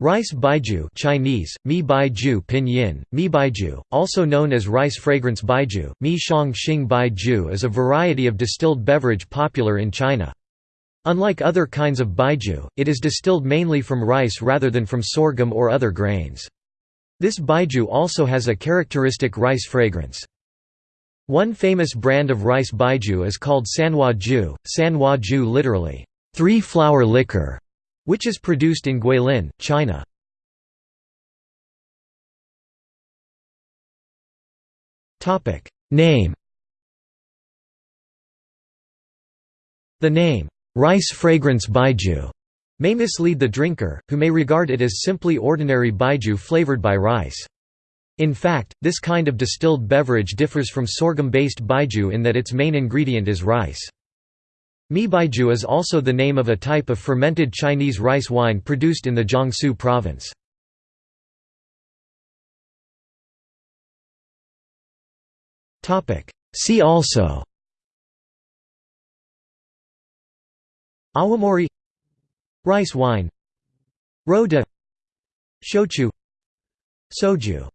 Rice baijiu Chinese, mi baijiu pinyin, mi baijiu, also known as rice fragrance baijiu, mi shang xing baijiu is a variety of distilled beverage popular in China. Unlike other kinds of baijiu, it is distilled mainly from rice rather than from sorghum or other grains. This baijiu also has a characteristic rice fragrance. One famous brand of rice baijiu is called Sanhua Jiu, Sanhua Jiu literally, three-flower liquor, which is produced in Guilin, China. Name The name, rice fragrance baijiu, may mislead the drinker, who may regard it as simply ordinary baijiu flavored by rice. In fact, this kind of distilled beverage differs from sorghum-based baijiu in that its main ingredient is rice. Mi Baijiu is also the name of a type of fermented Chinese rice wine produced in the Jiangsu province. See also Awamori Rice wine Ro de Shochu Soju